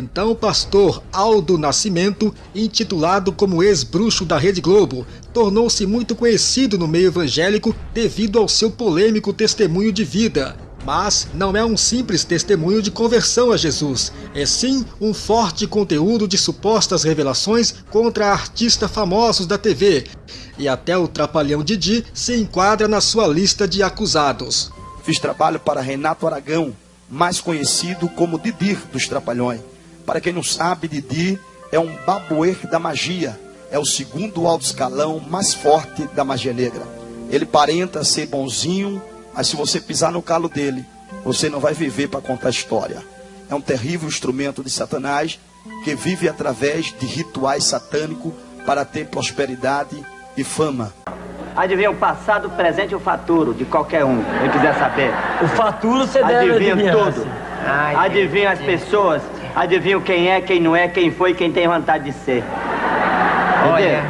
então pastor Aldo Nascimento, intitulado como ex-bruxo da Rede Globo, tornou-se muito conhecido no meio evangélico devido ao seu polêmico testemunho de vida. Mas não é um simples testemunho de conversão a Jesus, é sim um forte conteúdo de supostas revelações contra artistas famosos da TV. E até o Trapalhão Didi se enquadra na sua lista de acusados. Fiz trabalho para Renato Aragão, mais conhecido como Didi dos Trapalhões. Para quem não sabe, Didi é um babuer da magia, é o segundo alto escalão mais forte da magia negra. Ele parenta ser bonzinho, mas se você pisar no calo dele, você não vai viver para contar a história. É um terrível instrumento de Satanás que vive através de rituais satânicos para ter prosperidade e fama. Adivinha o passado, o presente e o futuro de qualquer um, quem quiser saber. O futuro você deve Adivinha adivinhar. tudo. Ai, Adivinha as pessoas, adivinha quem é, quem não é, quem foi, quem tem vontade de ser. Entendeu?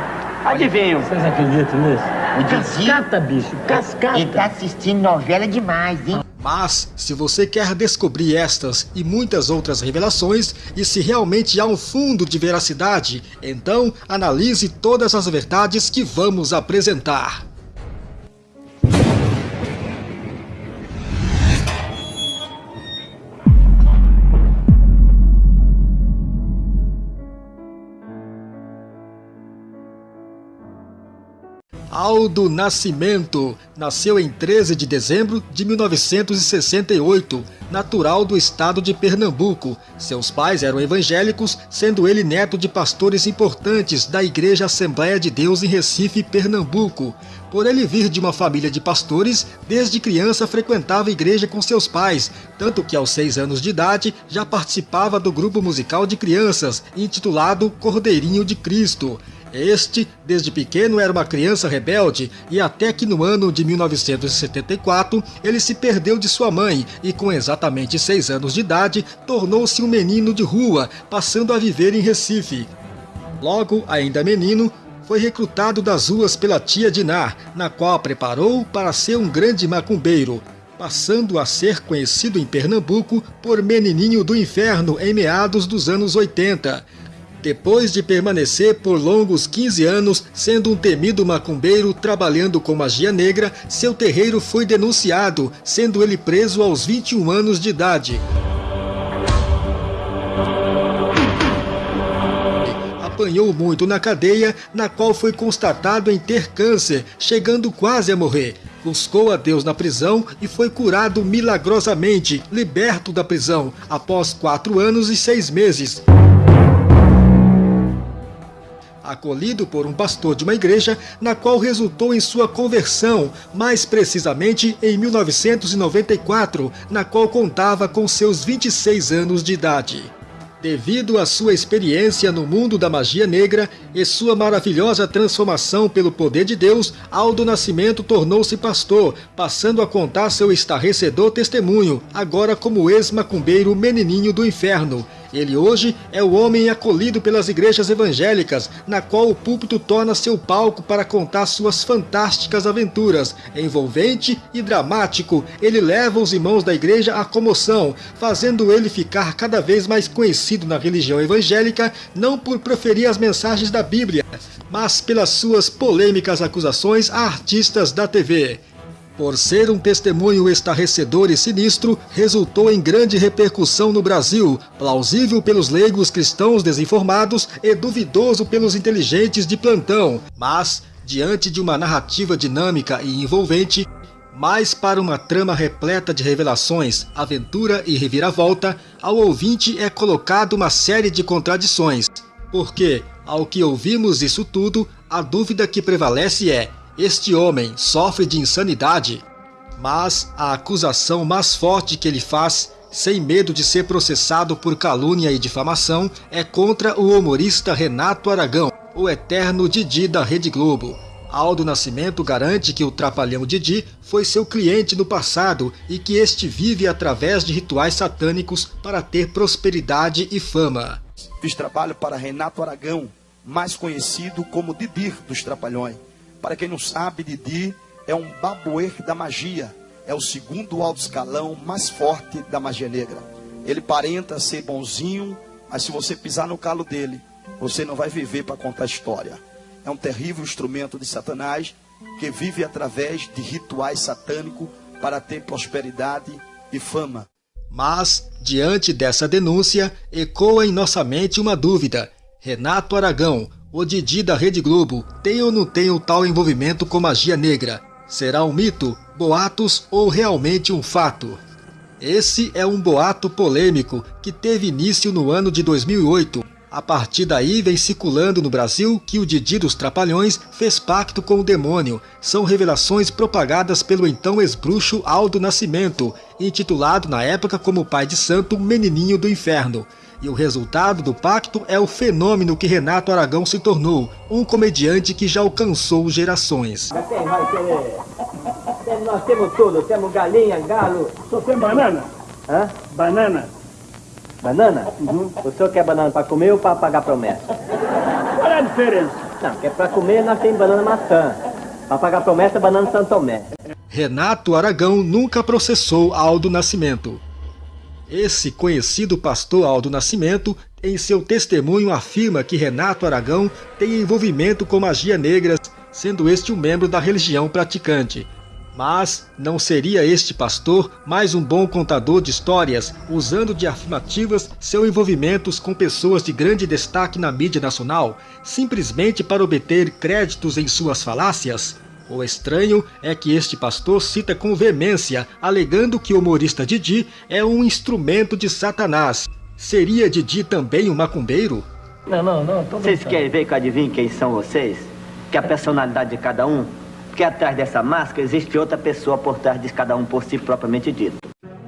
Adivinham. Vocês acreditam nisso? O Cascata, bicho, cascata. ele tá assistindo novela demais, hein? Mas, se você quer descobrir estas e muitas outras revelações, e se realmente há um fundo de veracidade, então analise todas as verdades que vamos apresentar. Aldo Nascimento. Nasceu em 13 de dezembro de 1968, natural do estado de Pernambuco. Seus pais eram evangélicos, sendo ele neto de pastores importantes da Igreja Assembleia de Deus em Recife, Pernambuco. Por ele vir de uma família de pastores, desde criança frequentava a igreja com seus pais, tanto que aos seis anos de idade já participava do grupo musical de crianças, intitulado Cordeirinho de Cristo. Este, desde pequeno, era uma criança rebelde e até que no ano de 1974 ele se perdeu de sua mãe e com exatamente seis anos de idade tornou-se um menino de rua, passando a viver em Recife. Logo, ainda menino, foi recrutado das ruas pela tia Dinar, na qual preparou para ser um grande macumbeiro, passando a ser conhecido em Pernambuco por Menininho do Inferno em meados dos anos 80. Depois de permanecer por longos 15 anos sendo um temido macumbeiro trabalhando com magia negra, seu terreiro foi denunciado, sendo ele preso aos 21 anos de idade. Apanhou muito na cadeia, na qual foi constatado em ter câncer, chegando quase a morrer. Buscou a Deus na prisão e foi curado milagrosamente, liberto da prisão, após quatro anos e seis meses acolhido por um pastor de uma igreja, na qual resultou em sua conversão, mais precisamente em 1994, na qual contava com seus 26 anos de idade. Devido à sua experiência no mundo da magia negra e sua maravilhosa transformação pelo poder de Deus, Aldo Nascimento tornou-se pastor, passando a contar seu estarrecedor testemunho, agora como ex-macumbeiro menininho do inferno, ele hoje é o homem acolhido pelas igrejas evangélicas, na qual o púlpito torna seu palco para contar suas fantásticas aventuras. Envolvente e dramático, ele leva os irmãos da igreja à comoção, fazendo ele ficar cada vez mais conhecido na religião evangélica, não por proferir as mensagens da Bíblia, mas pelas suas polêmicas acusações a artistas da TV. Por ser um testemunho estarrecedor e sinistro, resultou em grande repercussão no Brasil, plausível pelos leigos cristãos desinformados e duvidoso pelos inteligentes de plantão. Mas, diante de uma narrativa dinâmica e envolvente, mais para uma trama repleta de revelações, aventura e reviravolta, ao ouvinte é colocado uma série de contradições. Porque, ao que ouvimos isso tudo, a dúvida que prevalece é este homem sofre de insanidade, mas a acusação mais forte que ele faz, sem medo de ser processado por calúnia e difamação, é contra o humorista Renato Aragão, o eterno Didi da Rede Globo. Aldo Nascimento garante que o Trapalhão Didi foi seu cliente no passado e que este vive através de rituais satânicos para ter prosperidade e fama. Fiz trabalho para Renato Aragão, mais conhecido como Didi dos Trapalhões. Para quem não sabe, Didi é um babuer da magia. É o segundo alto escalão mais forte da magia negra. Ele parenta ser bonzinho, Mas se você pisar no calo dele, você não vai viver para contar história. É um terrível instrumento de Satanás que vive através de rituais satânicos para ter prosperidade e fama. Mas, diante dessa denúncia, ecoa em nossa mente uma dúvida. Renato Aragão, o Didi da Rede Globo, tem ou não tem o tal envolvimento com magia negra? Será um mito, boatos ou realmente um fato? Esse é um boato polêmico que teve início no ano de 2008. A partir daí vem circulando no Brasil que o Didi dos Trapalhões fez pacto com o demônio. São revelações propagadas pelo então ex-bruxo Aldo Nascimento, intitulado na época como pai de santo Menininho do Inferno. E o resultado do pacto é o fenômeno que Renato Aragão se tornou, um comediante que já alcançou gerações. Vai? Nós temos tudo, temos galinha, galo. Só tem banana? Hã? Banana. Banana? O senhor quer banana para comer ou para pagar promessa? Qual é a diferença? Não, que é para comer nós temos banana maçã. Para pagar promessa, banana Santo Tomé. Renato Aragão nunca processou Aldo Nascimento. Esse conhecido pastor Aldo Nascimento, em seu testemunho, afirma que Renato Aragão tem envolvimento com magia negra, sendo este um membro da religião praticante. Mas não seria este pastor mais um bom contador de histórias, usando de afirmativas seus envolvimentos com pessoas de grande destaque na mídia nacional, simplesmente para obter créditos em suas falácias? O estranho é que este pastor cita com veemência, alegando que o humorista Didi é um instrumento de Satanás. Seria Didi também um macumbeiro? Não, não, não. Tô Vocês querem ver que eu adivinho quem são vocês? Que a personalidade de cada um? Porque atrás dessa máscara existe outra pessoa por trás de cada um por si propriamente dito.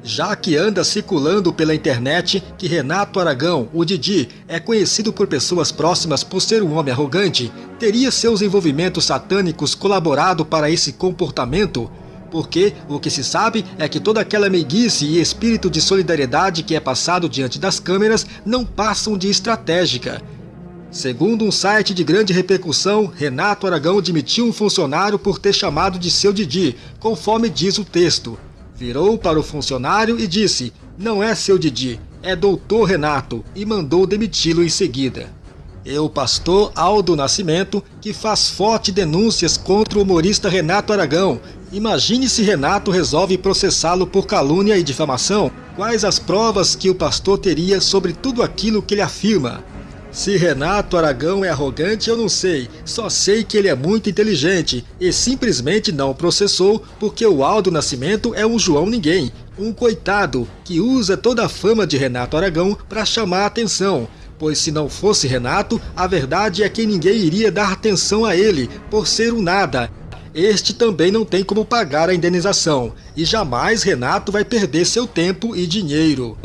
Já que anda circulando pela internet que Renato Aragão, o Didi, é conhecido por pessoas próximas por ser um homem arrogante, teria seus envolvimentos satânicos colaborado para esse comportamento? Porque o que se sabe é que toda aquela meiguice e espírito de solidariedade que é passado diante das câmeras não passam de estratégica. Segundo um site de grande repercussão, Renato Aragão demitiu um funcionário por ter chamado de seu Didi, conforme diz o texto. Virou para o funcionário e disse: Não é seu Didi, é doutor Renato, e mandou demiti-lo em seguida. E o pastor Aldo Nascimento, que faz fortes denúncias contra o humorista Renato Aragão. Imagine se Renato resolve processá-lo por calúnia e difamação. Quais as provas que o pastor teria sobre tudo aquilo que ele afirma? Se Renato Aragão é arrogante, eu não sei. Só sei que ele é muito inteligente e simplesmente não processou porque o Aldo Nascimento é um João Ninguém, um coitado que usa toda a fama de Renato Aragão para chamar a atenção. Pois se não fosse Renato, a verdade é que ninguém iria dar atenção a ele por ser um nada. Este também não tem como pagar a indenização e jamais Renato vai perder seu tempo e dinheiro.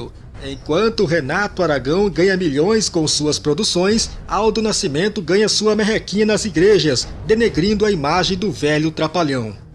Enquanto Renato Aragão ganha milhões com suas produções, Aldo Nascimento ganha sua merrequinha nas igrejas, denegrindo a imagem do velho trapalhão.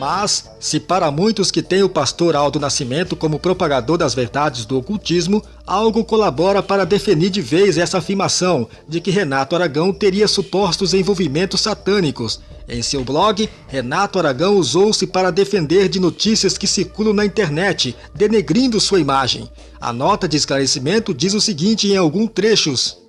Mas, se para muitos que têm o pastor Aldo Nascimento como propagador das verdades do ocultismo, algo colabora para definir de vez essa afirmação de que Renato Aragão teria supostos envolvimentos satânicos. Em seu blog, Renato Aragão usou-se para defender de notícias que circulam na internet, denegrindo sua imagem. A nota de esclarecimento diz o seguinte em alguns trechos.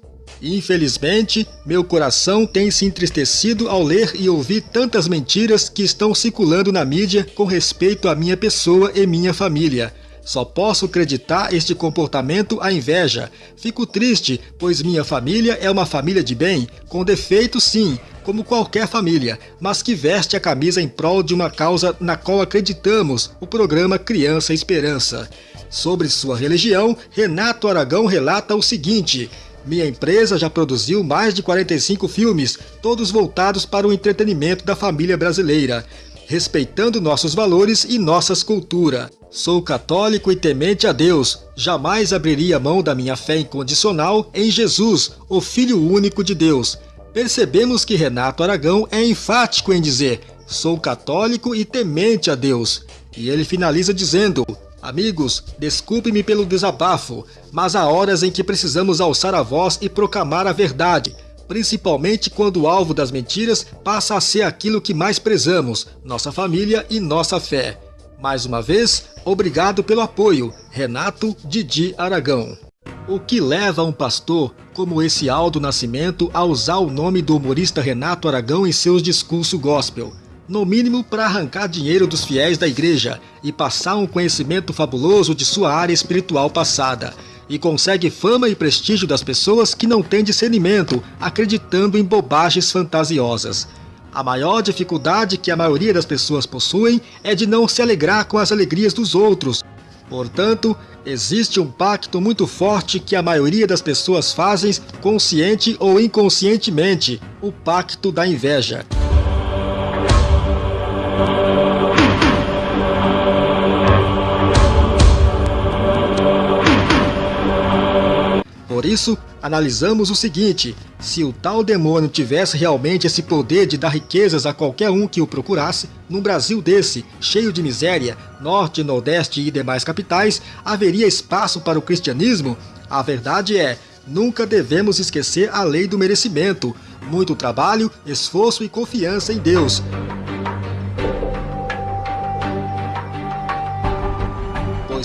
Infelizmente, meu coração tem se entristecido ao ler e ouvir tantas mentiras que estão circulando na mídia com respeito à minha pessoa e minha família. Só posso acreditar este comportamento à inveja. Fico triste, pois minha família é uma família de bem, com defeitos sim, como qualquer família, mas que veste a camisa em prol de uma causa na qual acreditamos, o programa Criança Esperança. Sobre sua religião, Renato Aragão relata o seguinte... Minha empresa já produziu mais de 45 filmes, todos voltados para o entretenimento da família brasileira, respeitando nossos valores e nossas culturas. Sou católico e temente a Deus, jamais abriria mão da minha fé incondicional em Jesus, o Filho único de Deus. Percebemos que Renato Aragão é enfático em dizer, sou católico e temente a Deus. E ele finaliza dizendo, Amigos, desculpe-me pelo desabafo, mas há horas em que precisamos alçar a voz e proclamar a verdade. principalmente quando o alvo das mentiras passa a ser aquilo que mais prezamos, nossa família e nossa fé. Mais uma vez, obrigado pelo apoio, Renato Didi Aragão. O que leva um pastor como esse Aldo Nascimento a usar o nome do humorista Renato Aragão em seus discursos gospel? No mínimo para arrancar dinheiro dos fiéis da igreja e passar um conhecimento fabuloso de sua área espiritual passada. E consegue fama e prestígio das pessoas que não têm discernimento, acreditando em bobagens fantasiosas. A maior dificuldade que a maioria das pessoas possuem é de não se alegrar com as alegrias dos outros. Portanto, existe um pacto muito forte que a maioria das pessoas fazem, consciente ou inconscientemente, o pacto da inveja. Por isso, analisamos o seguinte, se o tal demônio tivesse realmente esse poder de dar riquezas a qualquer um que o procurasse, num Brasil desse, cheio de miséria, norte, nordeste e demais capitais, haveria espaço para o cristianismo? A verdade é, nunca devemos esquecer a lei do merecimento, muito trabalho, esforço e confiança em Deus.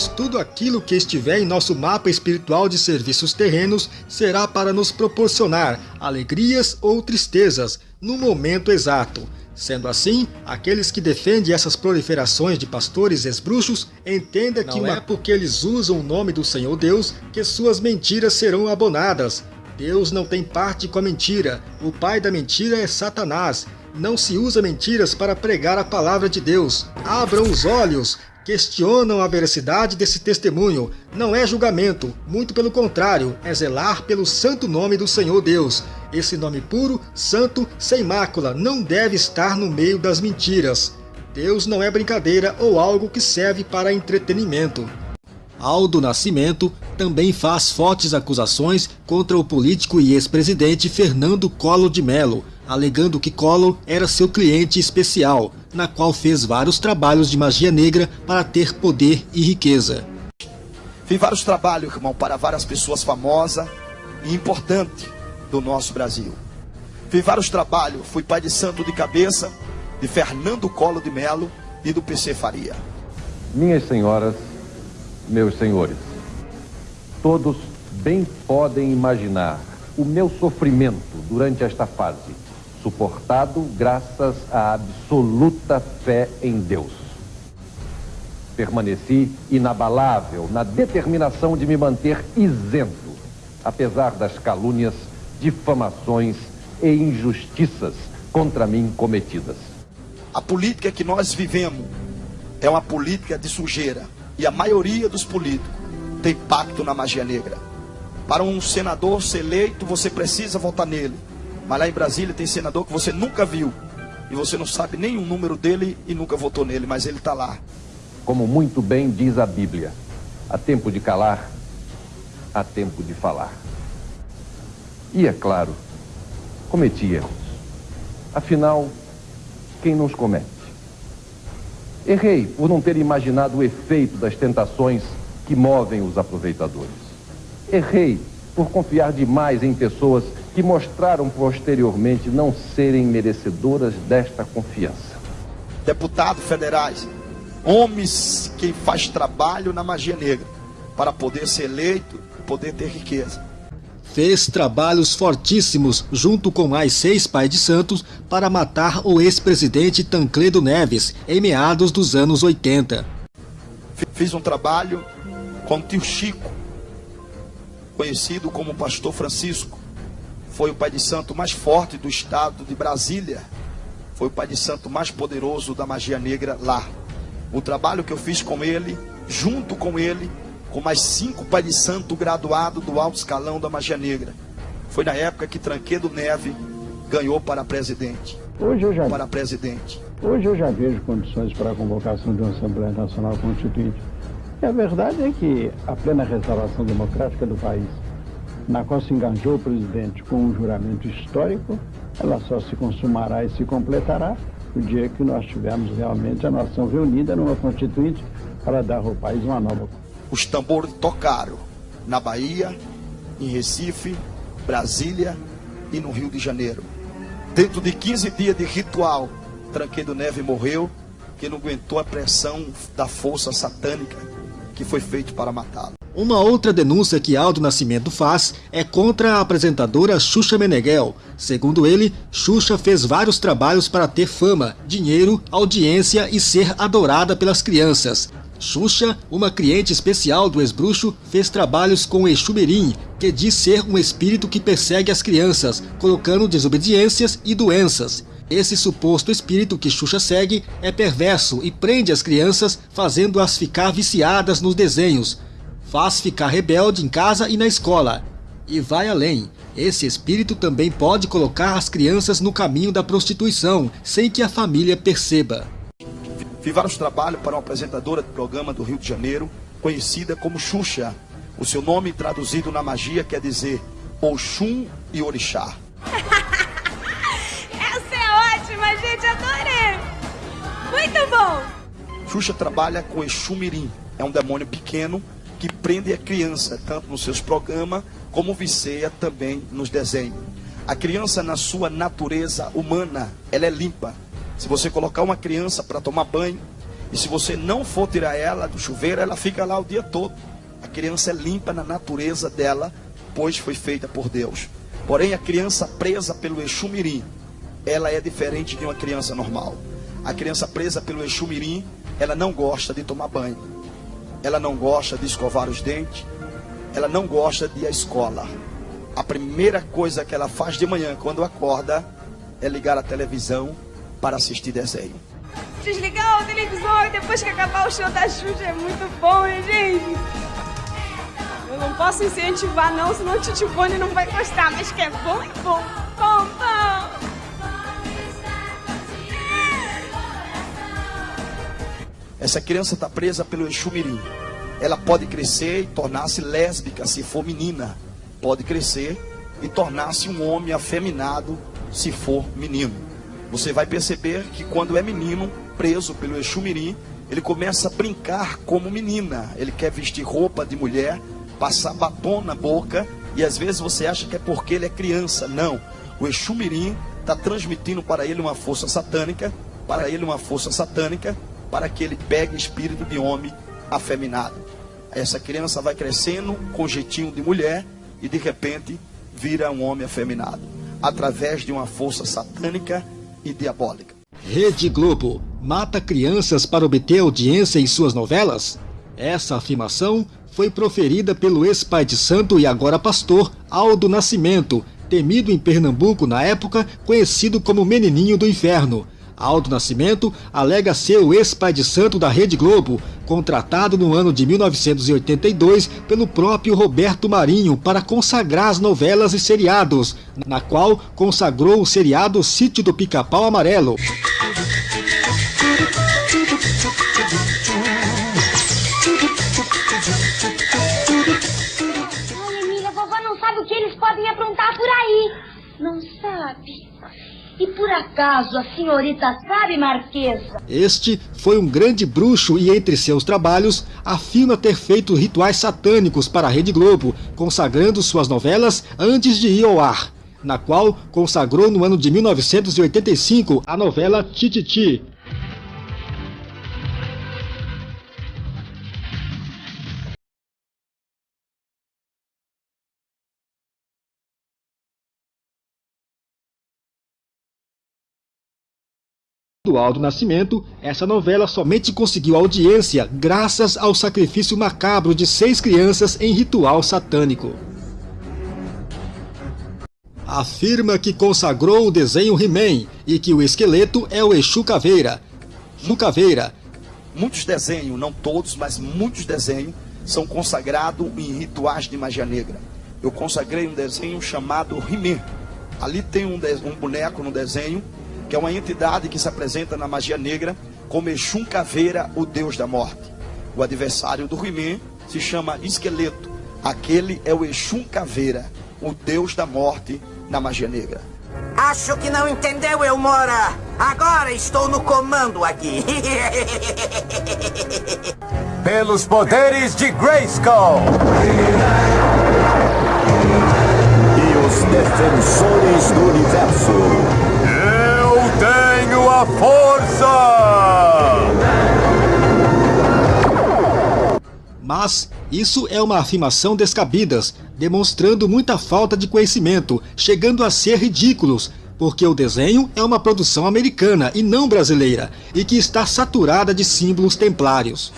Tudo aquilo que estiver em nosso mapa espiritual de serviços terrenos será para nos proporcionar alegrias ou tristezas no momento exato. Sendo assim, aqueles que defendem essas proliferações de pastores esbruxos entendam que não é porque eles usam o nome do Senhor Deus que suas mentiras serão abonadas. Deus não tem parte com a mentira, o pai da mentira é Satanás. Não se usa mentiras para pregar a palavra de Deus. Abram os olhos, questionam a veracidade desse testemunho. Não é julgamento, muito pelo contrário, é zelar pelo santo nome do Senhor Deus. Esse nome puro, santo, sem mácula, não deve estar no meio das mentiras. Deus não é brincadeira ou algo que serve para entretenimento. Aldo Nascimento também faz fortes acusações contra o político e ex-presidente Fernando Collor de Mello, alegando que Collor era seu cliente especial, na qual fez vários trabalhos de magia negra para ter poder e riqueza. Fiz vários trabalhos, irmão, para várias pessoas famosas e importantes do nosso Brasil. Fiz vários trabalhos, fui pai de santo de cabeça, de Fernando Collor de Melo e do PC Faria. Minhas senhoras, meus senhores, todos bem podem imaginar o meu sofrimento durante esta fase suportado graças à absoluta fé em Deus. Permaneci inabalável na determinação de me manter isento, apesar das calúnias, difamações e injustiças contra mim cometidas. A política que nós vivemos é uma política de sujeira. E a maioria dos políticos tem pacto na magia negra. Para um senador ser eleito, você precisa votar nele. Mas lá em Brasília tem senador que você nunca viu. E você não sabe nem o número dele e nunca votou nele, mas ele está lá. Como muito bem diz a Bíblia, há tempo de calar, há tempo de falar. E é claro, cometi erros. Afinal, quem nos comete? Errei por não ter imaginado o efeito das tentações que movem os aproveitadores. Errei por confiar demais em pessoas que mostraram posteriormente não serem merecedoras desta confiança. Deputados federais, homens que faz trabalho na magia negra para poder ser eleito e poder ter riqueza. Fez trabalhos fortíssimos junto com mais seis pais de santos para matar o ex-presidente Tancredo Neves em meados dos anos 80. Fiz um trabalho com o tio Chico, conhecido como Pastor Francisco, foi o pai de santo mais forte do estado de Brasília. Foi o pai de santo mais poderoso da magia negra lá. O trabalho que eu fiz com ele, junto com ele, com mais cinco pai de santo graduado do alto escalão da magia negra. Foi na época que Tranquedo Neve ganhou para presidente. Hoje eu já, para presidente. Hoje eu já vejo condições para a convocação de uma Assembleia Nacional Constituinte. E a verdade é que a plena restauração democrática do país na qual se engajou o presidente com um juramento histórico, ela só se consumará e se completará o dia que nós tivermos realmente a nação reunida numa constituinte para dar ao país uma nova. Os tambores tocaram na Bahia, em Recife, Brasília, e no Rio de Janeiro. Dentro de 15 dias de ritual, Tranquedo Neve morreu, que não aguentou a pressão da força satânica que foi feito para matá-lo. Uma outra denúncia que Aldo Nascimento faz é contra a apresentadora Xuxa Meneghel. Segundo ele, Xuxa fez vários trabalhos para ter fama, dinheiro, audiência e ser adorada pelas crianças. Xuxa, uma cliente especial do ex-bruxo, fez trabalhos com Exumirim, que diz ser um espírito que persegue as crianças, colocando desobediências e doenças. Esse suposto espírito que Xuxa segue é perverso e prende as crianças, fazendo-as ficar viciadas nos desenhos, faz ficar rebelde em casa e na escola. E vai além, esse espírito também pode colocar as crianças no caminho da prostituição, sem que a família perceba. Fiz vários trabalhos para uma apresentadora de programa do Rio de Janeiro, conhecida como Xuxa. O seu nome traduzido na magia quer dizer Oxum e Orixá. Essa é ótima, gente, adorei! Muito bom! Xuxa trabalha com Exumirim, é um demônio pequeno que prende a criança, tanto nos seus programas, como viceia também nos desenhos. A criança, na sua natureza humana, ela é limpa. Se você colocar uma criança para tomar banho, e se você não for tirar ela do chuveiro, ela fica lá o dia todo. A criança é limpa na natureza dela, pois foi feita por Deus. Porém, a criança presa pelo Exumirim, ela é diferente de uma criança normal. A criança presa pelo Exumirim, ela não gosta de tomar banho ela não gosta de escovar os dentes, ela não gosta de ir à escola. A primeira coisa que ela faz de manhã, quando acorda, é ligar a televisão para assistir desenho. Desligar a televisão depois que acabar o show da Xuxa é muito bom, hein, gente? Eu não posso incentivar não, senão o Titibone não vai gostar, mas que é bom, é bom. Essa criança está presa pelo Exumirim. Ela pode crescer e tornar-se lésbica se for menina. Pode crescer e tornar-se um homem afeminado se for menino. Você vai perceber que quando é menino, preso pelo Exumirim, ele começa a brincar como menina. Ele quer vestir roupa de mulher, passar batom na boca e às vezes você acha que é porque ele é criança. Não. O Exumirim está transmitindo para ele uma força satânica, para ele uma força satânica para que ele pegue espírito de homem afeminado. Essa criança vai crescendo com jeitinho de mulher e de repente vira um homem afeminado, através de uma força satânica e diabólica. Rede Globo mata crianças para obter audiência em suas novelas? Essa afirmação foi proferida pelo ex-pai de santo e agora pastor Aldo Nascimento, temido em Pernambuco na época, conhecido como Menininho do Inferno. Aldo Nascimento alega ser o ex-pai de santo da Rede Globo, contratado no ano de 1982 pelo próprio Roberto Marinho para consagrar as novelas e seriados, na qual consagrou o seriado Sítio do Pica-Pau Amarelo. Ai, Emília, a vovó não sabe o que eles podem aprontar por aí. Não sabe? E por acaso a senhorita sabe, Marquesa? Este foi um grande bruxo e entre seus trabalhos afirma ter feito rituais satânicos para a Rede Globo, consagrando suas novelas antes de ir ao ar, na qual consagrou no ano de 1985 a novela Tititi, do Aldo Nascimento, essa novela somente conseguiu audiência graças ao sacrifício macabro de seis crianças em ritual satânico. Afirma que consagrou o desenho He-Man e que o esqueleto é o Exu Caveira. Exu Caveira. Muitos desenhos, não todos, mas muitos desenhos, são consagrados em rituais de magia negra. Eu consagrei um desenho chamado He-Man. Ali tem um, um boneco no desenho que é uma entidade que se apresenta na magia negra como Exum Caveira, o deus da morte. O adversário do He-Man se chama Esqueleto. Aquele é o Exum Caveira, o deus da morte na magia negra. Acho que não entendeu, Elmora. Agora estou no comando aqui. Pelos poderes de Grayskull. E os defensores do universo. Força! Mas isso é uma afirmação descabida, demonstrando muita falta de conhecimento, chegando a ser ridículos, porque o desenho é uma produção americana e não brasileira, e que está saturada de símbolos templários.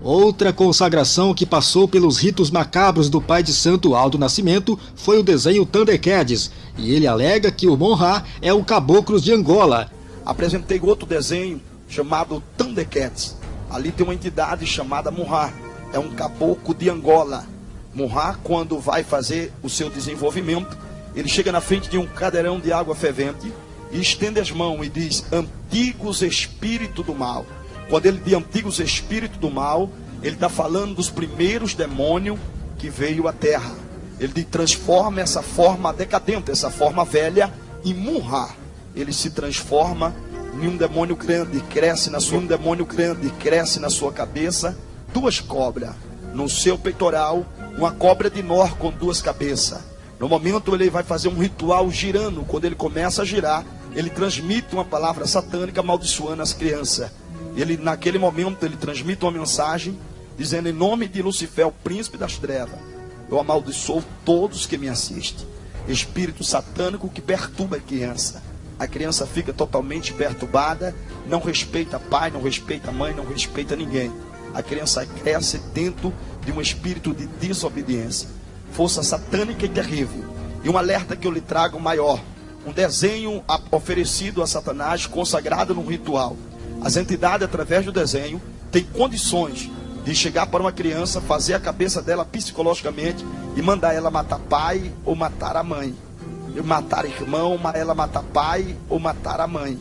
Outra consagração que passou pelos ritos macabros do pai de santo Aldo Nascimento foi o desenho Thundercats, e ele alega que o Monra é o Caboclos de Angola. Apresentei outro desenho chamado Thundercats. Ali tem uma entidade chamada Monra, é um caboclo de Angola. Monra, quando vai fazer o seu desenvolvimento, ele chega na frente de um cadeirão de água fervente e estende as mãos e diz: Antigos espíritos do mal. Quando ele diz antigos espíritos do mal, ele está falando dos primeiros demônios que veio à terra. Ele transforma essa forma decadente, essa forma velha, em murra. Ele se transforma em um demônio grande, cresce na sua um demônio grande, cresce na sua cabeça, duas cobras no seu peitoral, uma cobra de nor com duas cabeças. No momento ele vai fazer um ritual girando, quando ele começa a girar, ele transmite uma palavra satânica amaldiçoando as crianças. Ele, naquele momento, ele transmite uma mensagem dizendo: Em nome de Lucifer, o príncipe das trevas, eu amaldiçoo todos que me assistem. Espírito satânico que perturba a criança. A criança fica totalmente perturbada, não respeita pai, não respeita mãe, não respeita ninguém. A criança cresce dentro de um espírito de desobediência, força satânica e terrível. E um alerta que eu lhe trago maior: um desenho oferecido a Satanás, consagrado num ritual as entidades, através do desenho, têm condições de chegar para uma criança, fazer a cabeça dela psicologicamente e mandar ela matar pai ou matar a mãe. E matar irmão, ela matar pai ou matar a mãe.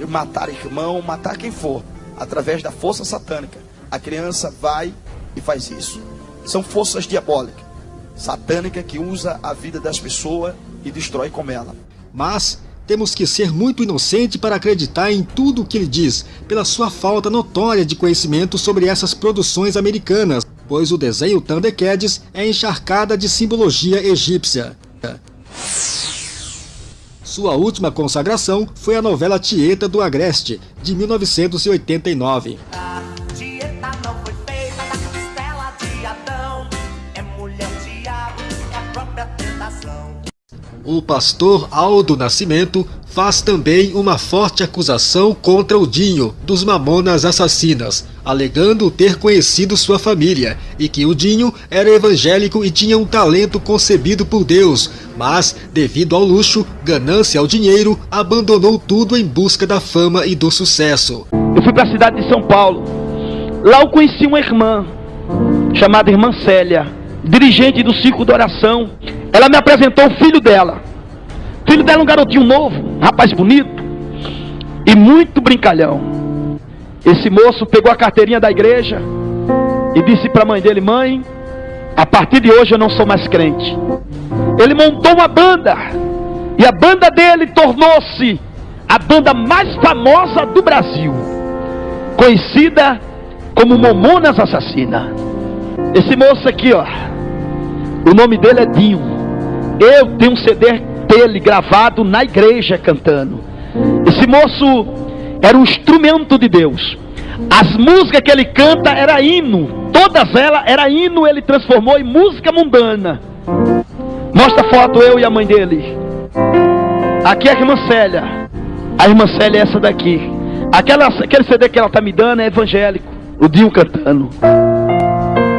E matar irmão, matar quem for. Através da força satânica. A criança vai e faz isso. São forças diabólicas. Satânica que usa a vida das pessoas e destrói com ela. Mas temos que ser muito inocente para acreditar em tudo o que ele diz, pela sua falta notória de conhecimento sobre essas produções americanas, pois o desenho Thundercats é encharcada de simbologia egípcia. Sua última consagração foi a novela Tieta do Agreste, de 1989. O pastor Aldo Nascimento faz também uma forte acusação contra o Dinho, dos Mamonas Assassinas, alegando ter conhecido sua família e que o Dinho era evangélico e tinha um talento concebido por Deus, mas, devido ao luxo, ganância ao dinheiro, abandonou tudo em busca da fama e do sucesso. Eu fui para a cidade de São Paulo. Lá eu conheci uma irmã, chamada Irmã Célia, dirigente do ciclo de oração ela me apresentou o filho dela. O filho dela é um garotinho novo, um rapaz bonito e muito brincalhão. Esse moço pegou a carteirinha da igreja e disse para a mãe dele: Mãe, a partir de hoje eu não sou mais crente. Ele montou uma banda e a banda dele tornou-se a banda mais famosa do Brasil, conhecida como Momonas Assassina. Esse moço aqui, ó, o nome dele é Dinho. Eu tenho um CD dele gravado na igreja cantando. Esse moço era um instrumento de Deus. As músicas que ele canta era hino. Todas elas era hino, ele transformou em música mundana. Mostra a foto eu e a mãe dele. Aqui é a irmã Célia. A irmã Célia é essa daqui. Aquela, aquele CD que ela está me dando é evangélico. O Dinho cantando.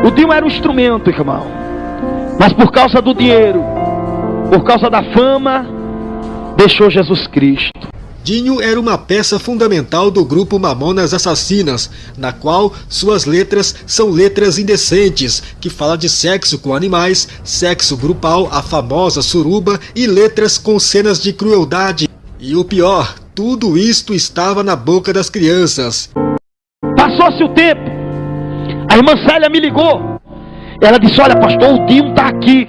O Dinho era um instrumento, irmão. Mas por causa do dinheiro, por causa da fama, deixou Jesus Cristo. Dinho era uma peça fundamental do grupo Mamonas Assassinas, na qual suas letras são letras indecentes, que fala de sexo com animais, sexo grupal, a famosa suruba e letras com cenas de crueldade. E o pior, tudo isto estava na boca das crianças. Passou-se o tempo, a irmã Célia me ligou. Ela disse: Olha, pastor, o Dinho está aqui.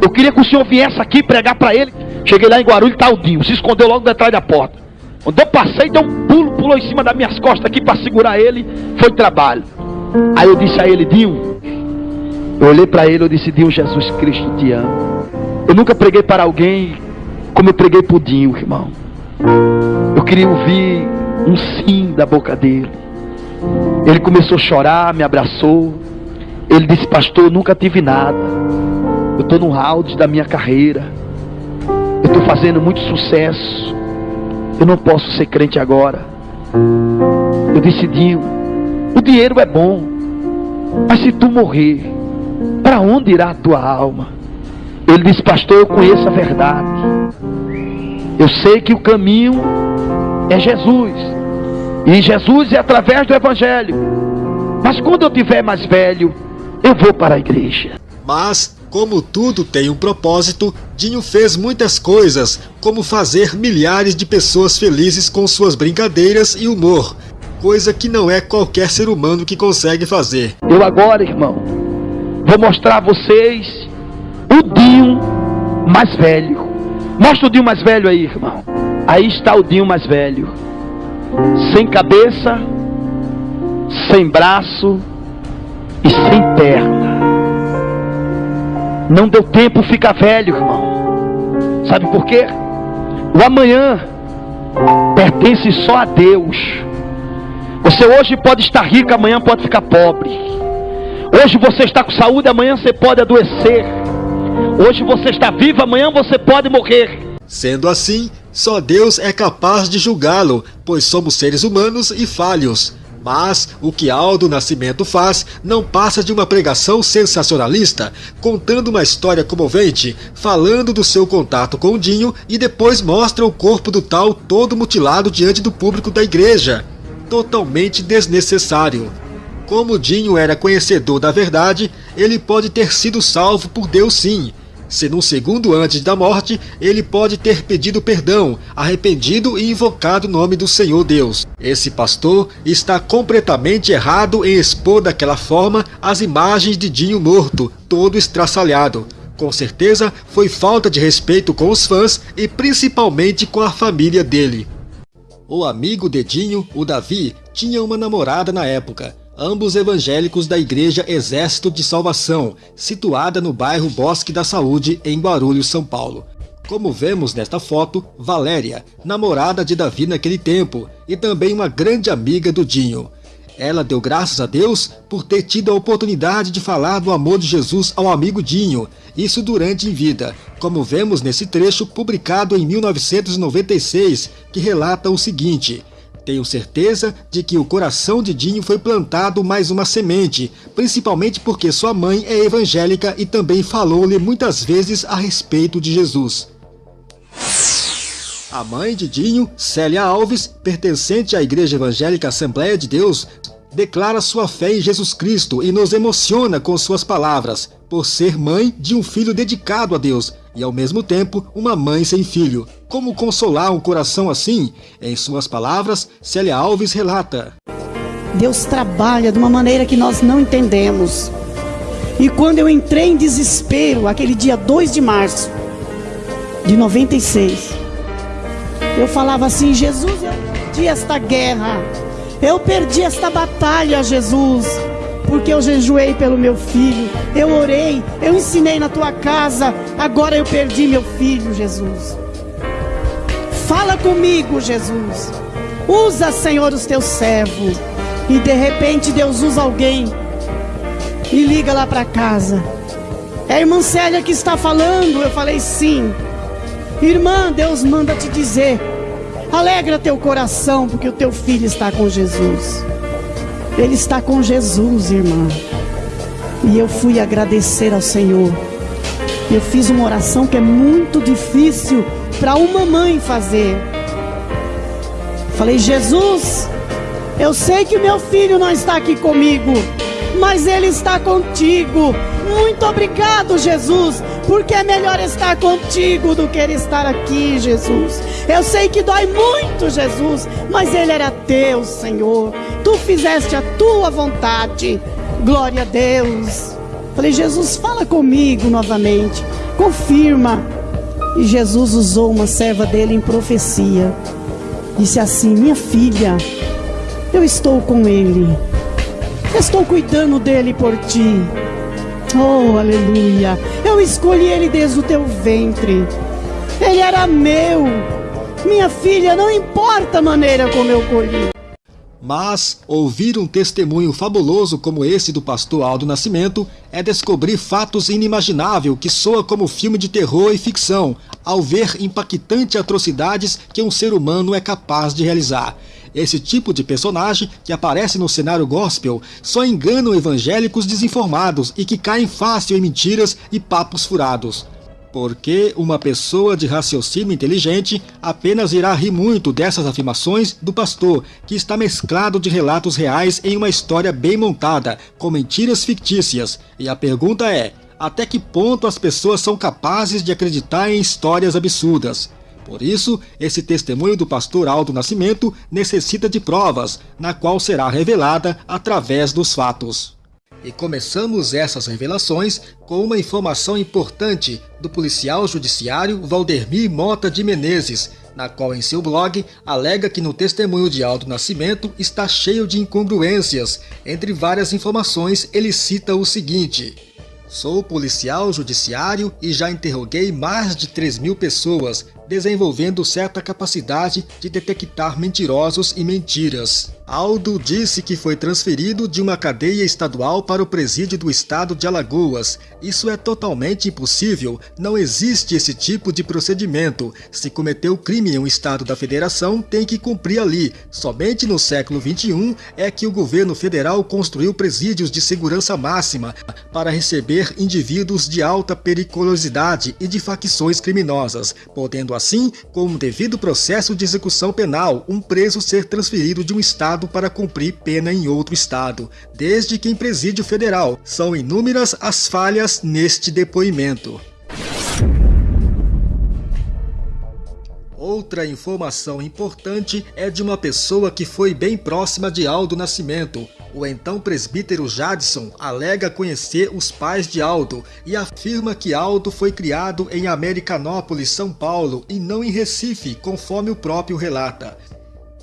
Eu queria que o senhor viesse aqui pregar para ele. Cheguei lá em Guarulhos, tá o Dinho. Se escondeu logo detrás da porta. Quando eu passei, deu um pulo, pulou em cima das minhas costas aqui para segurar ele. Foi trabalho. Aí eu disse a ele, Dinho. Eu olhei para ele, eu disse, Dinho, Jesus Cristo te ama. Eu nunca preguei para alguém como eu preguei pudinho, irmão. Eu queria ouvir um sim da boca dele. Ele começou a chorar, me abraçou. Ele disse, pastor, eu nunca tive nada. Eu estou no round da minha carreira. Eu estou fazendo muito sucesso. Eu não posso ser crente agora. Eu decidi, o dinheiro é bom. Mas se tu morrer, para onde irá a tua alma? Ele disse, pastor, eu conheço a verdade. Eu sei que o caminho é Jesus. E Jesus é através do Evangelho. Mas quando eu tiver mais velho, eu vou para a igreja. Mas, como tudo tem um propósito, Dinho fez muitas coisas, como fazer milhares de pessoas felizes com suas brincadeiras e humor. Coisa que não é qualquer ser humano que consegue fazer. Eu agora, irmão, vou mostrar a vocês o Dinho mais velho. Mostra o Dinho mais velho aí, irmão. Aí está o Dinho mais velho. Sem cabeça, sem braço e sem perna. Não deu tempo ficar velho, irmão. Sabe por quê? O amanhã pertence só a Deus. Você hoje pode estar rico, amanhã pode ficar pobre. Hoje você está com saúde, amanhã você pode adoecer. Hoje você está vivo, amanhã você pode morrer. Sendo assim, só Deus é capaz de julgá-lo, pois somos seres humanos e falhos. Mas o que Aldo Nascimento faz não passa de uma pregação sensacionalista, contando uma história comovente, falando do seu contato com o Dinho e depois mostra o corpo do tal todo mutilado diante do público da igreja. Totalmente desnecessário. Como Dinho era conhecedor da verdade, ele pode ter sido salvo por Deus sim, se num segundo antes da morte, ele pode ter pedido perdão, arrependido e invocado o nome do Senhor Deus. Esse pastor está completamente errado em expor daquela forma as imagens de Dinho morto, todo estraçalhado. Com certeza foi falta de respeito com os fãs e principalmente com a família dele. O amigo Dedinho, o Davi, tinha uma namorada na época ambos evangélicos da Igreja Exército de Salvação, situada no bairro Bosque da Saúde, em Guarulhos, São Paulo. Como vemos nesta foto, Valéria, namorada de Davi naquele tempo, e também uma grande amiga do Dinho. Ela deu graças a Deus por ter tido a oportunidade de falar do amor de Jesus ao amigo Dinho, isso durante em vida, como vemos nesse trecho publicado em 1996, que relata o seguinte... Tenho certeza de que o coração de Dinho foi plantado mais uma semente, principalmente porque sua mãe é evangélica e também falou-lhe muitas vezes a respeito de Jesus. A mãe de Dinho, Célia Alves, pertencente à Igreja Evangélica Assembleia de Deus, declara sua fé em Jesus Cristo e nos emociona com suas palavras, por ser mãe de um filho dedicado a Deus e ao mesmo tempo uma mãe sem filho. Como consolar um coração assim? Em suas palavras, Célia Alves relata. Deus trabalha de uma maneira que nós não entendemos. E quando eu entrei em desespero, aquele dia 2 de março de 96, eu falava assim: Jesus, eu perdi esta guerra, eu perdi esta batalha, Jesus porque eu jejuei pelo meu filho, eu orei, eu ensinei na tua casa, agora eu perdi meu filho, Jesus. Fala comigo, Jesus. Usa, Senhor, os teus servos. E de repente Deus usa alguém e liga lá para casa. É a irmã Célia que está falando. Eu falei sim. Irmã, Deus manda te dizer: alegra teu coração, porque o teu filho está com Jesus. Ele está com Jesus, irmã. E eu fui agradecer ao Senhor. Eu fiz uma oração que é muito difícil para uma mãe fazer. Falei, Jesus, eu sei que o meu filho não está aqui comigo, mas ele está contigo. Muito obrigado, Jesus, porque é melhor estar contigo do que ele estar aqui, Jesus. Eu sei que dói muito, Jesus, mas ele era teu, Senhor. Tu fizeste a tua vontade. Glória a Deus. Falei, Jesus, fala comigo novamente. Confirma. E Jesus usou uma serva dele em profecia. Disse assim: Minha filha, eu estou com ele. estou cuidando dele por ti. Oh, aleluia! Eu escolhi ele desde o teu ventre. Ele era meu. Minha filha, não importa a maneira como eu colhi. Mas ouvir um testemunho fabuloso como esse do pastor Aldo Nascimento é descobrir fatos inimagináveis que soa como filme de terror e ficção, ao ver impactantes atrocidades que um ser humano é capaz de realizar. Esse tipo de personagem que aparece no cenário gospel só enganam evangélicos desinformados e que caem fácil em mentiras e papos furados. Porque uma pessoa de raciocínio inteligente apenas irá rir muito dessas afirmações do pastor, que está mesclado de relatos reais em uma história bem montada, com mentiras fictícias. E a pergunta é: até que ponto as pessoas são capazes de acreditar em histórias absurdas? Por isso, esse testemunho do pastor Aldo Nascimento necessita de provas, na qual será revelada através dos fatos. E começamos essas revelações com uma informação importante do policial judiciário Valdemir Mota de Menezes, na qual em seu blog alega que no testemunho de Aldo Nascimento está cheio de incongruências. Entre várias informações, ele cita o seguinte: Sou policial judiciário e já interroguei mais de 3 mil pessoas, desenvolvendo certa capacidade de detectar mentirosos e mentiras. Aldo disse que foi transferido de uma cadeia estadual para o presídio do estado de Alagoas. Isso é totalmente impossível, não existe esse tipo de procedimento. Se cometeu crime em um estado da federação, tem que cumprir ali. Somente no século XXI é que o governo federal construiu presídios de segurança máxima para receber indivíduos de alta periculosidade e de facções criminosas, podendo assim, com um devido processo de execução penal, um preso ser transferido de um estado para cumprir pena em outro estado, desde que em presídio federal. São inúmeras as falhas neste depoimento. Outra informação importante é de uma pessoa que foi bem próxima de Aldo Nascimento. O então presbítero Jadson alega conhecer os pais de Aldo e afirma que Aldo foi criado em Americanópolis, São Paulo e não em Recife, conforme o próprio relata.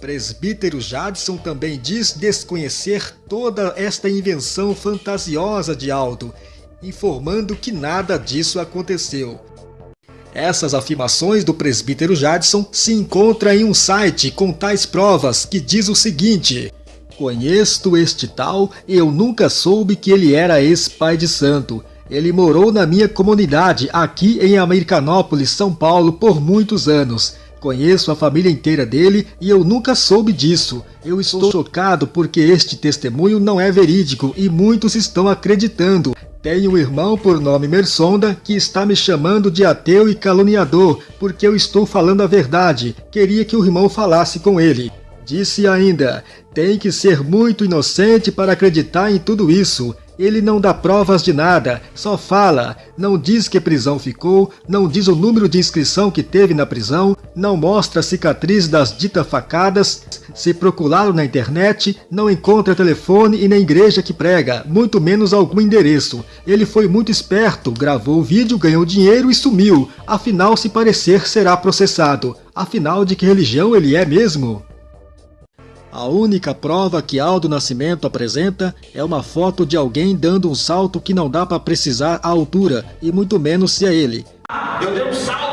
Presbítero Jadson também diz desconhecer toda esta invenção fantasiosa de Aldo, informando que nada disso aconteceu. Essas afirmações do presbítero Jadson se encontram em um site com tais provas que diz o seguinte: Conheço este tal e eu nunca soube que ele era ex-pai de santo. Ele morou na minha comunidade aqui em Americanópolis, São Paulo, por muitos anos. Conheço a família inteira dele e eu nunca soube disso. Eu estou chocado porque este testemunho não é verídico e muitos estão acreditando. Tenho um irmão por nome Mersonda que está me chamando de ateu e caluniador porque eu estou falando a verdade. Queria que o irmão falasse com ele. Disse ainda: tem que ser muito inocente para acreditar em tudo isso. Ele não dá provas de nada, só fala, não diz que prisão ficou, não diz o número de inscrição que teve na prisão, não mostra a cicatriz das ditas facadas, se procurá-lo na internet, não encontra telefone e nem igreja que prega, muito menos algum endereço. Ele foi muito esperto, gravou o vídeo, ganhou dinheiro e sumiu, afinal se parecer será processado. Afinal de que religião ele é mesmo? A única prova que Aldo Nascimento apresenta é uma foto de alguém dando um salto que não dá para precisar a altura, e muito menos se é ele. Eu dei um salto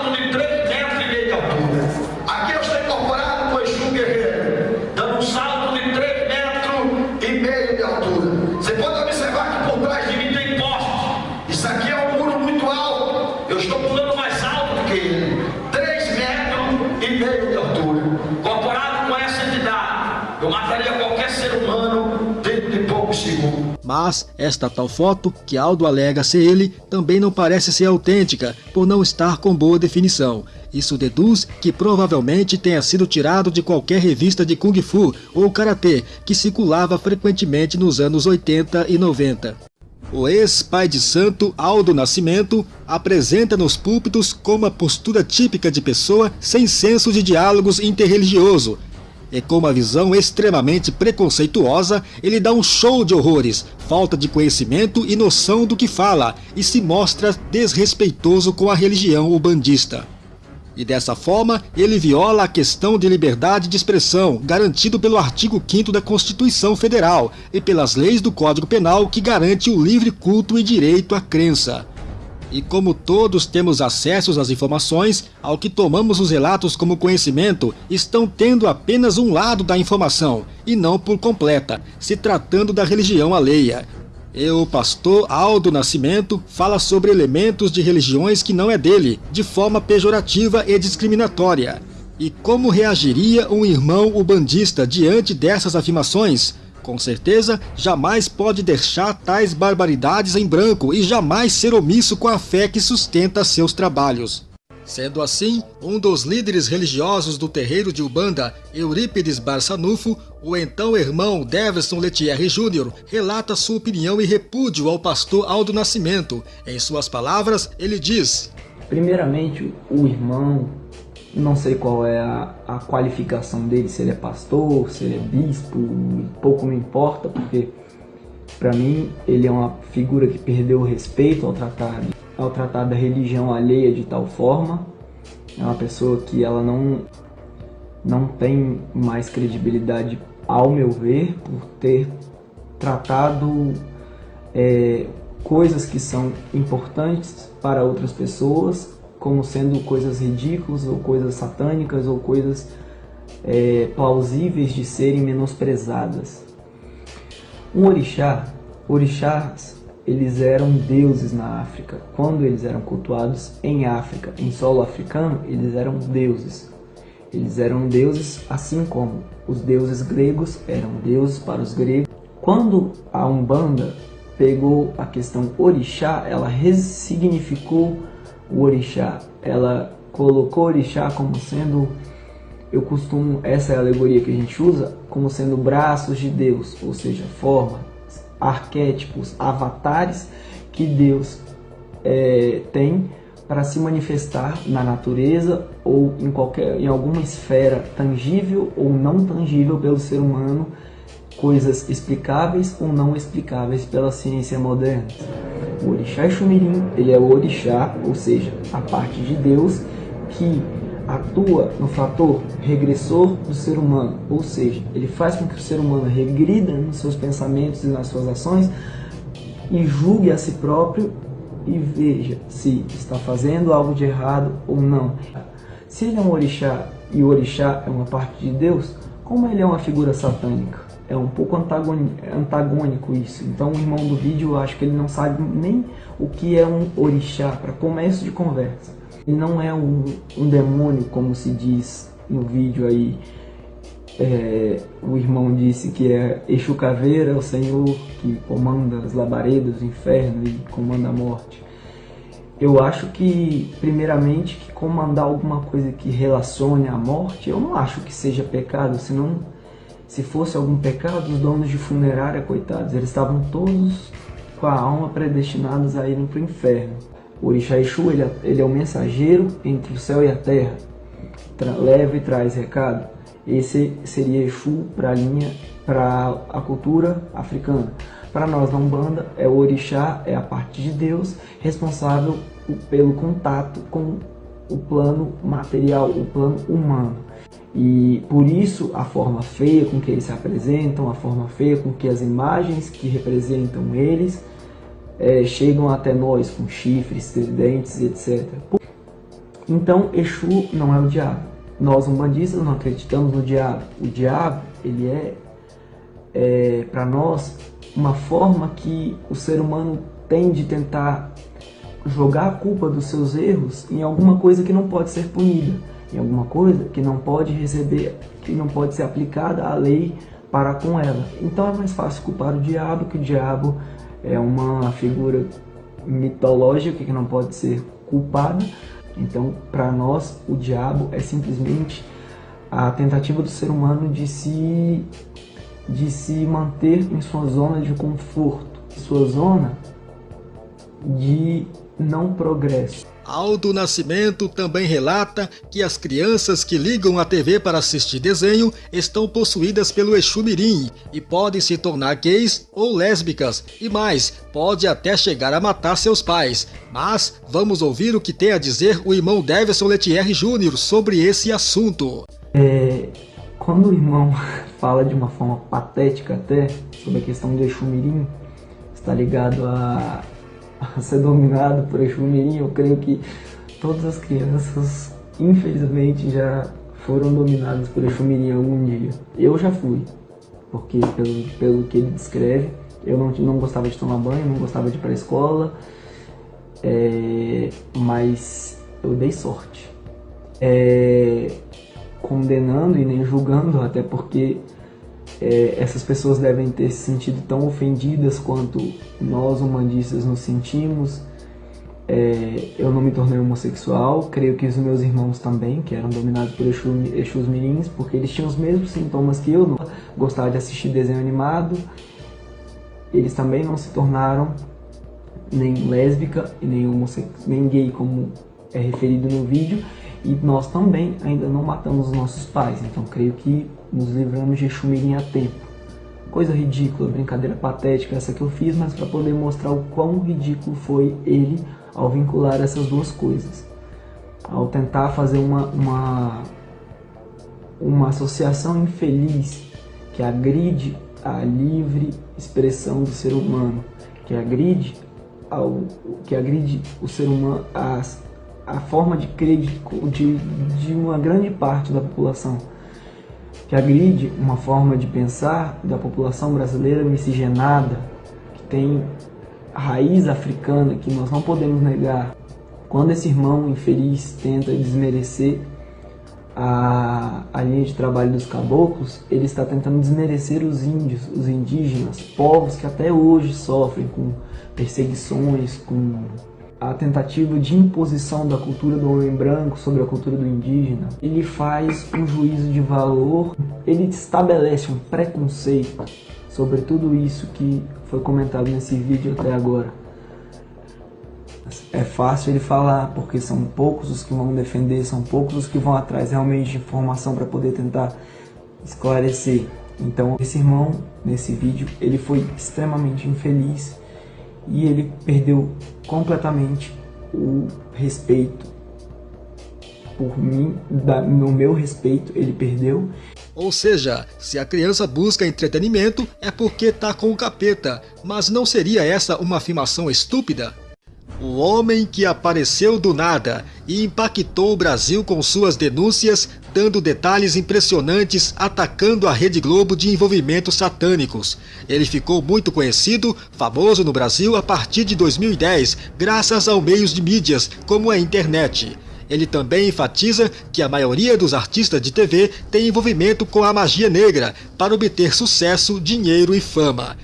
Mas esta tal foto, que Aldo alega ser ele, também não parece ser autêntica, por não estar com boa definição. Isso deduz que provavelmente tenha sido tirado de qualquer revista de Kung Fu ou Karatê que circulava frequentemente nos anos 80 e 90. O ex-pai de santo Aldo Nascimento apresenta nos púlpitos como a postura típica de pessoa sem senso de diálogos interreligioso, e com uma visão extremamente preconceituosa, ele dá um show de horrores, falta de conhecimento e noção do que fala, e se mostra desrespeitoso com a religião ubandista. E dessa forma, ele viola a questão de liberdade de expressão, garantido pelo artigo 5 da Constituição Federal e pelas leis do Código Penal que garante o livre culto e direito à crença. E como todos temos acesso às informações, ao que tomamos os relatos como conhecimento, estão tendo apenas um lado da informação, e não por completa, se tratando da religião alheia. E o pastor Aldo Nascimento fala sobre elementos de religiões que não é dele, de forma pejorativa e discriminatória. E como reagiria um irmão ubandista diante dessas afirmações? Com certeza, jamais pode deixar tais barbaridades em branco e jamais ser omisso com a fé que sustenta seus trabalhos. Sendo assim, um dos líderes religiosos do terreiro de Ubanda, Eurípides Barçanufo, o então irmão Deverson Letierre Jr., relata sua opinião e repúdio ao pastor Aldo Nascimento. Em suas palavras, ele diz: Primeiramente, o irmão, não sei qual é a, a qualificação dele, se ele é pastor, se ele é bispo, pouco me importa, porque para mim ele é uma figura que perdeu o respeito ao tratar ao tratar da religião alheia de tal forma. É uma pessoa que ela não, não tem mais credibilidade, ao meu ver, por ter tratado é, coisas que são importantes para outras pessoas como sendo coisas ridículas ou coisas satânicas ou coisas é, plausíveis de serem menosprezadas. Um orixá, orixás eles eram deuses na África. Quando eles eram cultuados em África, em solo africano, eles eram deuses. Eles eram deuses assim como os deuses gregos eram deuses para os gregos. Quando a Umbanda pegou a questão orixá, ela ressignificou o orixá. Ela colocou orixá como sendo, eu costumo, essa é a alegoria que a gente usa, como sendo braços de Deus, ou seja, forma, arquétipos, avatares que Deus é, tem para se manifestar na natureza ou em qualquer em alguma esfera tangível ou não tangível pelo ser humano, coisas explicáveis ou não explicáveis pela ciência moderna. O orixá Xumirim, ele é o orixá, ou seja, a parte de Deus que atua no fator regressor do ser humano, ou seja, ele faz com que o ser humano regrida nos seus pensamentos e nas suas ações e julgue a si próprio e veja se está fazendo algo de errado ou não. Se ele é um orixá e o orixá é uma parte de Deus, como ele é uma figura satânica? É um pouco antagônico isso. Então o irmão do vídeo, acho que ele não sabe nem o que é um orixá para começo de conversa. Ele não é um, um demônio, como se diz no vídeo aí. É, o irmão disse que é Exu Caveira, o Senhor que comanda as labaredas do inferno e comanda a morte. Eu acho que, primeiramente, que comandar alguma coisa que relacione a morte, eu não acho que seja pecado, senão, se fosse algum pecado, os donos de funerária, coitados, eles estavam todos com a alma predestinados a irem para o inferno. O Orixá Exu, ele, é, ele é o mensageiro entre o céu e a terra. Tra leva e traz recado. Esse seria Exu para a linha, para a cultura africana. Para nós na Umbanda, é o Orixá, é a parte de Deus responsável pelo contato com o plano material, o plano humano. E por isso a forma feia com que eles se apresentam, a forma feia com que as imagens que representam eles é, chegam até nós com chifres, tridentes e etc. Então, Exu não é o diabo. Nós, umbandistas, não acreditamos no diabo. O diabo, ele é, é para nós, uma forma que o ser humano tem de tentar jogar a culpa dos seus erros em alguma coisa que não pode ser punida, em alguma coisa que não pode receber, que não pode ser aplicada a lei para com ela. Então é mais fácil culpar o diabo, que o diabo é uma figura mitológica que não pode ser culpada. Então, para nós, o diabo é simplesmente a tentativa do ser humano de se, de se manter em sua zona de conforto, sua zona de não progresso. Aldo Nascimento também relata que as crianças que ligam a TV para assistir desenho estão possuídas pelo Exu Mirim e podem se tornar gays ou lésbicas e mais, pode até chegar a matar seus pais. Mas vamos ouvir o que tem a dizer o irmão Deverson Letierre Júnior sobre esse assunto. É, quando o irmão fala de uma forma patética até sobre a questão do Exu Mirim, está ligado a ser dominado por Exu Mirim, eu creio que todas as crianças, infelizmente, já foram dominadas por Exu Mirim algum dia. Eu já fui, porque pelo, pelo que ele descreve, eu não, não gostava de tomar banho, não gostava de ir para a escola, é, mas eu dei sorte. É, condenando e nem julgando, até porque é, essas pessoas devem ter se sentido tão ofendidas quanto nós humanistas nos sentimos. É, eu não me tornei homossexual, creio que os meus irmãos também, que eram dominados por Exu, Exus Mirins, porque eles tinham os mesmos sintomas que eu, gostava de assistir desenho animado. Eles também não se tornaram nem lésbica e nem, nem gay, como é referido no vídeo, e nós também ainda não matamos os nossos pais, então creio que nos livramos de Xumirim a tempo. Coisa ridícula, brincadeira patética essa que eu fiz, mas para poder mostrar o quão ridículo foi ele ao vincular essas duas coisas. Ao tentar fazer uma, uma, uma associação infeliz que agride a livre expressão do ser humano, que agride, ao, que agride o ser humano, a, a forma de crer de, de uma grande parte da população que agride uma forma de pensar da população brasileira miscigenada, que tem raiz africana que nós não podemos negar. Quando esse irmão infeliz tenta desmerecer a, a linha de trabalho dos caboclos, ele está tentando desmerecer os índios, os indígenas, povos que até hoje sofrem com perseguições, com a tentativa de imposição da cultura do homem branco sobre a cultura do indígena, ele faz um juízo de valor, ele estabelece um preconceito sobre tudo isso que foi comentado nesse vídeo até agora. É fácil ele falar, porque são poucos os que vão defender, são poucos os que vão atrás realmente de informação para poder tentar esclarecer. Então, esse irmão, nesse vídeo, ele foi extremamente infeliz e ele perdeu completamente o respeito por mim, da, no meu respeito, ele perdeu. Ou seja, se a criança busca entretenimento é porque tá com o capeta, mas não seria essa uma afirmação estúpida? O homem que apareceu do nada e impactou o Brasil com suas denúncias, dando detalhes impressionantes, atacando a Rede Globo de envolvimentos satânicos. Ele ficou muito conhecido, famoso no Brasil a partir de 2010, graças aos meios de mídias, como a internet. Ele também enfatiza que a maioria dos artistas de TV tem envolvimento com a magia negra para obter sucesso, dinheiro e fama.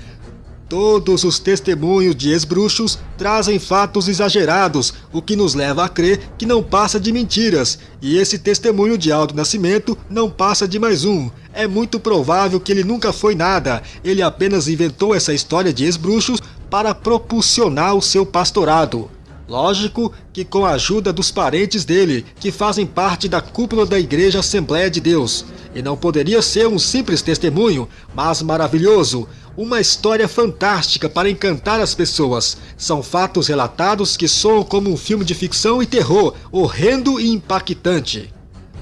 Todos os testemunhos de ex-bruxos trazem fatos exagerados, o que nos leva a crer que não passa de mentiras, e esse testemunho de Aldo Nascimento não passa de mais um. É muito provável que ele nunca foi nada, ele apenas inventou essa história de ex-bruxos para propulsionar o seu pastorado. Lógico que com a ajuda dos parentes dele, que fazem parte da cúpula da Igreja Assembleia de Deus. E não poderia ser um simples testemunho, mas maravilhoso, uma história fantástica para encantar as pessoas. São fatos relatados que soam como um filme de ficção e terror, horrendo e impactante.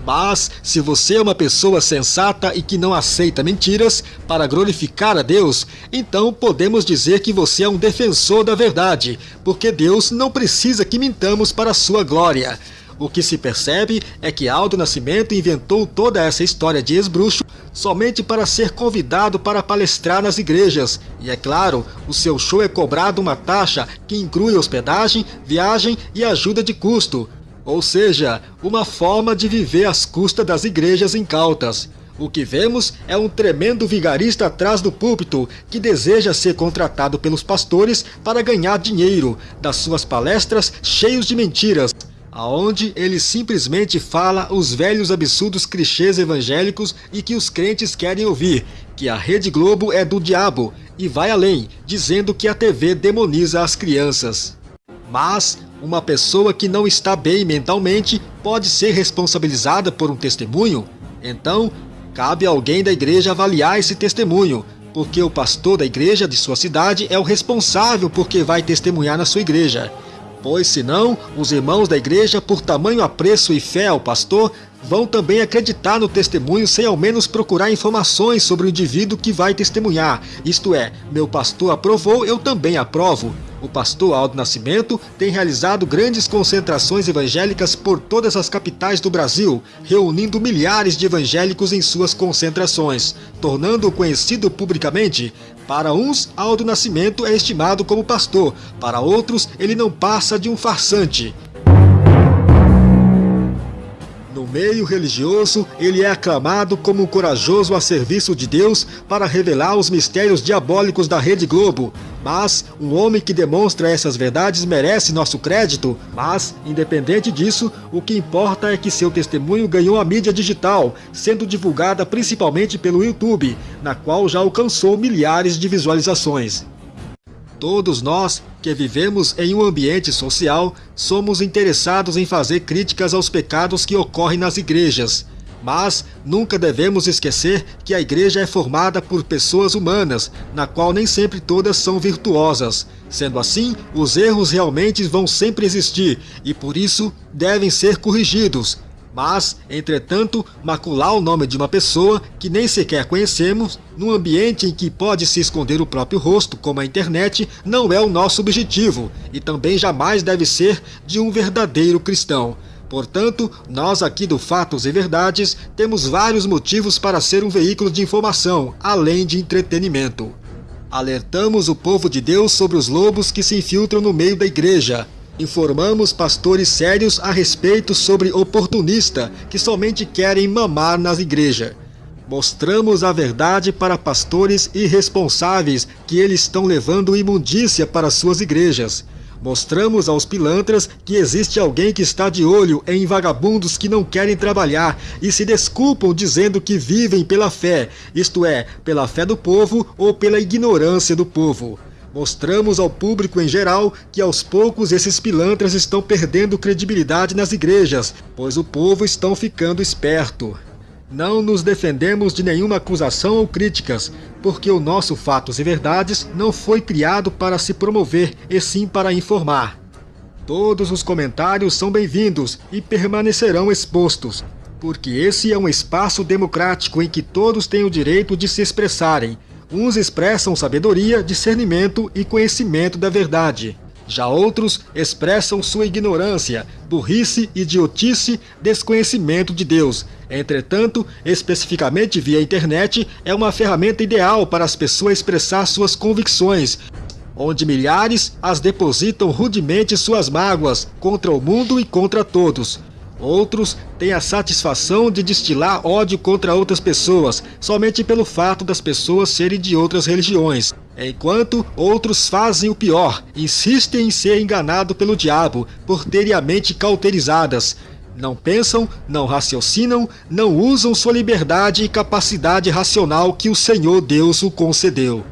Mas, se você é uma pessoa sensata e que não aceita mentiras para glorificar a Deus, então podemos dizer que você é um defensor da verdade, porque Deus não precisa que mintamos para sua glória. O que se percebe é que Aldo Nascimento inventou toda essa história de ex-bruxo somente para ser convidado para palestrar nas igrejas. E é claro, o seu show é cobrado uma taxa que inclui hospedagem, viagem e ajuda de custo. Ou seja, uma forma de viver às custas das igrejas incautas. O que vemos é um tremendo vigarista atrás do púlpito que deseja ser contratado pelos pastores para ganhar dinheiro das suas palestras cheios de mentiras aonde ele simplesmente fala os velhos absurdos clichês evangélicos e que os crentes querem ouvir, que a Rede Globo é do diabo, e vai além, dizendo que a TV demoniza as crianças. Mas, Uma pessoa que não está bem mentalmente pode ser responsabilizada por um testemunho? Então, cabe a alguém da igreja avaliar esse testemunho, porque o pastor da igreja de sua cidade é o responsável porque vai testemunhar na sua igreja. Pois senão, os irmãos da igreja, por tamanho apreço e fé ao pastor, vão também acreditar no testemunho sem ao menos procurar informações sobre o indivíduo que vai testemunhar. Isto é, meu pastor aprovou, eu também aprovo. O pastor Aldo Nascimento tem realizado grandes concentrações evangélicas por todas as capitais do Brasil, reunindo milhares de evangélicos em suas concentrações, tornando-o conhecido publicamente. Para uns, Aldo Nascimento é estimado como pastor, para outros, ele não passa de um farsante. No meio religioso, ele é aclamado como um corajoso a serviço de Deus para revelar os mistérios diabólicos da Rede Globo. Mas um homem que demonstra essas verdades merece nosso crédito. Mas, independente disso, o que importa é que seu testemunho ganhou a mídia digital, sendo divulgada principalmente pelo YouTube, na qual já alcançou milhares de visualizações. Todos nós que vivemos em um ambiente social somos interessados em fazer críticas aos pecados que ocorrem nas igrejas. Mas nunca devemos esquecer que a igreja é formada por pessoas humanas, na qual nem sempre todas são virtuosas. Sendo assim, os erros realmente vão sempre existir e por isso devem ser corrigidos, mas, entretanto, macular o nome de uma pessoa que nem sequer conhecemos, num ambiente em que pode se esconder o próprio rosto, como a internet, não é o nosso objetivo, e também jamais deve ser de um verdadeiro cristão. Portanto, nós aqui do Fatos e Verdades temos vários motivos para ser um veículo de informação, além de entretenimento. Alertamos o povo de Deus sobre os lobos que se infiltram no meio da igreja, Informamos pastores sérios a respeito sobre oportunista que somente querem mamar nas igrejas. Mostramos a verdade para pastores irresponsáveis que eles estão levando imundícia para suas igrejas. Mostramos aos pilantras que existe alguém que está de olho em vagabundos que não querem trabalhar e se desculpam dizendo que vivem pela fé, isto é, pela fé do povo ou pela ignorância do povo. Mostramos ao público em geral que aos poucos esses pilantras estão perdendo credibilidade nas igrejas, pois o povo estão ficando esperto. Não nos defendemos de nenhuma acusação ou críticas, porque o nosso Fatos e Verdades não foi criado para se promover, e sim para informar. Todos os comentários são bem-vindos e permanecerão expostos, porque esse é um espaço democrático em que todos têm o direito de se expressarem, Uns expressam sabedoria, discernimento e conhecimento da verdade. Já outros expressam sua ignorância, burrice, idiotice, desconhecimento de Deus. Entretanto, especificamente via internet, é uma ferramenta ideal para as pessoas expressar suas convicções, onde milhares as depositam rudemente suas mágoas contra o mundo e contra todos. Outros têm a satisfação de destilar ódio contra outras pessoas, somente pelo fato das pessoas serem de outras religiões. Enquanto outros fazem o pior, insistem em ser enganado pelo diabo, por terem a mente cauterizadas. Não pensam, não raciocinam, não usam sua liberdade e capacidade racional que o Senhor Deus o concedeu.